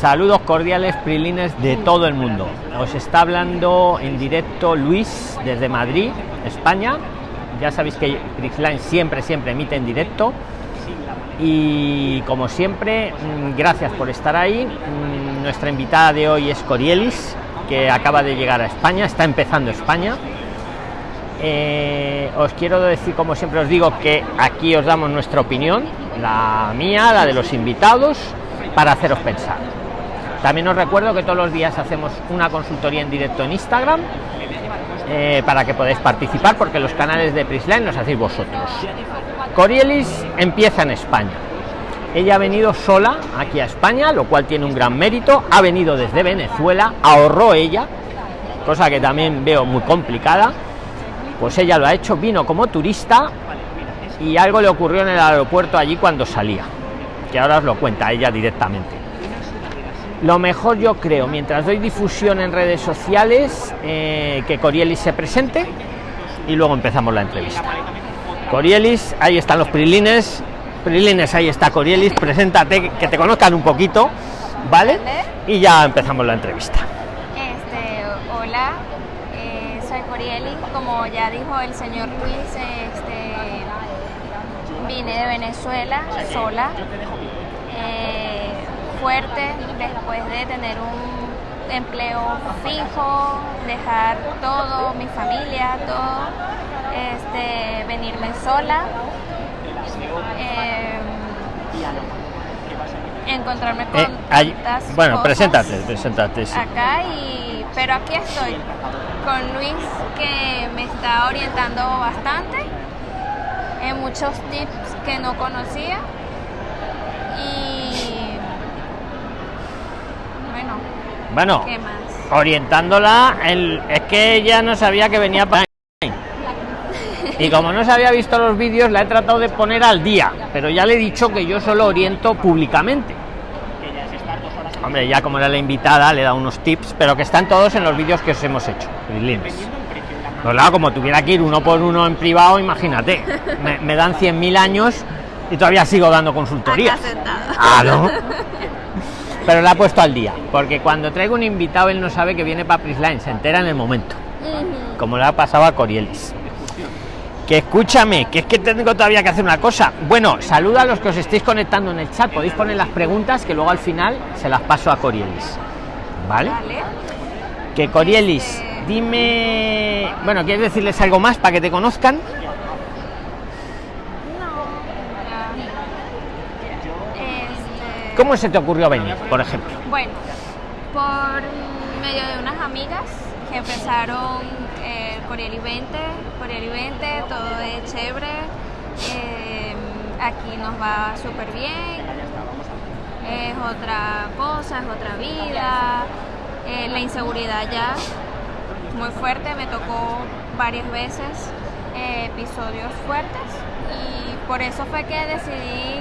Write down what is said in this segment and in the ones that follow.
Saludos cordiales, prilines de todo el mundo. Os está hablando en directo Luis desde Madrid, España. Ya sabéis que Prixline siempre, siempre emite en directo. Y como siempre, mm, gracias por estar ahí. Mm, nuestra invitada de hoy es Corielis, que acaba de llegar a España, está empezando España. Eh, os quiero decir, como siempre os digo, que aquí os damos nuestra opinión, la mía, la de los invitados, para haceros pensar. También os recuerdo que todos los días hacemos una consultoría en directo en Instagram eh, para que podáis participar, porque los canales de Prisline los hacéis vosotros. Corielis empieza en España. Ella ha venido sola aquí a España, lo cual tiene un gran mérito. Ha venido desde Venezuela, ahorró ella, cosa que también veo muy complicada. Pues ella lo ha hecho, vino como turista y algo le ocurrió en el aeropuerto allí cuando salía, que ahora os lo cuenta ella directamente. Lo mejor yo creo, mientras doy difusión en redes sociales, eh, que Corielis se presente y luego empezamos la entrevista. Corielis, ahí están los prilines. Prilines, ahí está Corielis, preséntate, que te conozcan un poquito, ¿vale? Y ya empezamos la entrevista. Este, hola, eh, soy Corielis, como ya dijo el señor Luis, este, vine de Venezuela sola. Eh, fuerte después de tener un empleo fijo, dejar todo, mi familia, todo, este, venirme sola, eh, encontrarme con eh, bueno, preséntate, preséntate. Acá y, pero aquí estoy con Luis que me está orientando bastante en muchos tips que no conocía Bueno, orientándola, el, es que ella no sabía que venía para... Y como no se había visto los vídeos, la he tratado de poner al día, pero ya le he dicho que yo solo oriento públicamente. Hombre, ya como era la invitada, le da unos tips, pero que están todos en los vídeos que os hemos hecho. Pues claro, como tuviera que ir uno por uno en privado, imagínate, me, me dan 100.000 años y todavía sigo dando consultoría. Claro pero la ha puesto al día, porque cuando traigo un invitado él no sabe que viene para Prisline, se entera en el momento, como le ha pasado a Corielis. Que escúchame, que es que tengo todavía que hacer una cosa. Bueno, saluda a los que os estéis conectando en el chat, podéis poner las preguntas que luego al final se las paso a Corielis. ¿Vale? Que Corielis, este, dime, bueno, ¿quieres decirles algo más para que te conozcan? ¿Cómo se te ocurrió venir, por ejemplo? Bueno, por medio de unas amigas que empezaron eh, Coriel y 20, Coriel y 20, todo es chévere, eh, aquí nos va súper bien, es otra cosa, es otra vida, eh, la inseguridad ya muy fuerte, me tocó varias veces episodios fuertes y por eso fue que decidí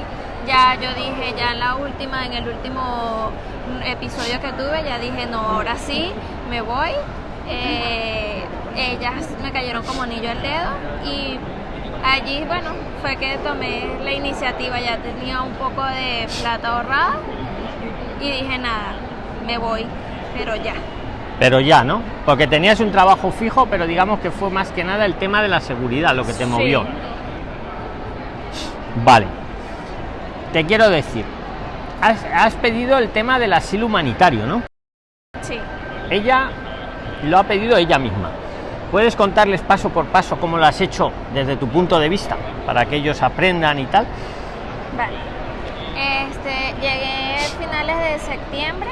ya yo dije, ya en la última, en el último episodio que tuve, ya dije, no, ahora sí, me voy. Eh, ellas me cayeron como anillo al dedo y allí, bueno, fue que tomé la iniciativa, ya tenía un poco de plata ahorrada y dije, nada, me voy, pero ya. Pero ya, ¿no? Porque tenías un trabajo fijo, pero digamos que fue más que nada el tema de la seguridad lo que te movió. Vale te quiero decir, has, pedido el tema del asilo humanitario, ¿no? Sí. Ella lo ha pedido ella misma. ¿Puedes contarles paso por paso cómo lo has hecho desde tu punto de vista, para que ellos aprendan y tal? Vale. Este, llegué a finales de septiembre.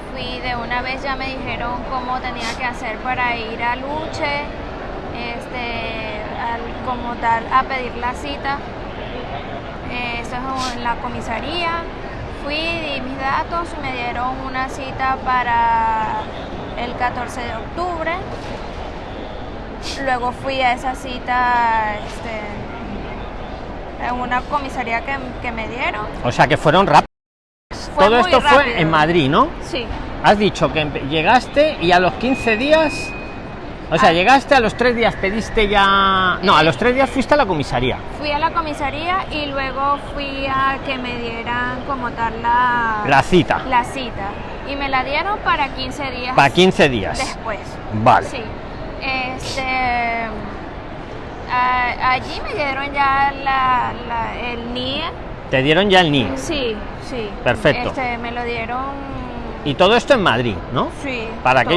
Eh, fui de una vez, ya me dijeron cómo tenía que hacer para ir a Luche, este, como tal, a pedir la cita eso es en la comisaría. Fui, di mis datos, me dieron una cita para el 14 de octubre. Luego fui a esa cita este, en una comisaría que, me dieron. O sea que fueron rápidos. Todo esto fue en Madrid, ¿no? Sí. Has dicho que llegaste y a los 15 días O sea, Ah. llegaste a los tres días, pediste ya. No, a los tres días fuiste a la comisaría. Fui a la comisaría y luego fui a que me dieran como tal la, La cita. la cita. Y me la dieron para 15 días Para 15 días. después. Vale. Sí. Este, allí me dieron ya la, la- el NIE. Te dieron ya el NI. Sí, sí. Perfecto. Este, me lo dieron. Y todo esto en Madrid, ¿no? Sí. Para todo.